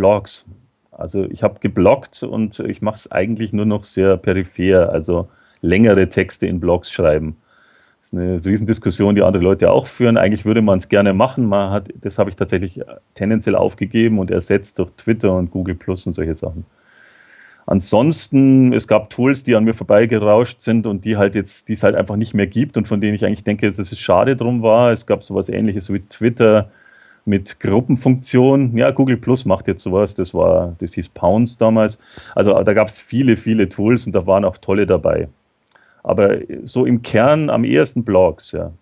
Blogs. Also ich habe gebloggt und ich mache es eigentlich nur noch sehr peripher, also längere Texte in Blogs schreiben. Das ist eine Riesendiskussion, die andere Leute auch führen. Eigentlich würde man es gerne machen. Man hat, das habe ich tatsächlich tendenziell aufgegeben und ersetzt durch Twitter und Google Plus und solche Sachen. Ansonsten, es gab Tools, die an mir vorbeigerauscht sind und die halt jetzt, die es halt einfach nicht mehr gibt und von denen ich eigentlich denke, dass es schade drum war. Es gab sowas ähnliches wie Twitter mit Gruppenfunktion. Ja, Google Plus macht jetzt sowas, das war, das hieß Pounds damals. Also da gab es viele, viele Tools und da waren auch tolle dabei. Aber so im Kern am ehesten Blogs, ja.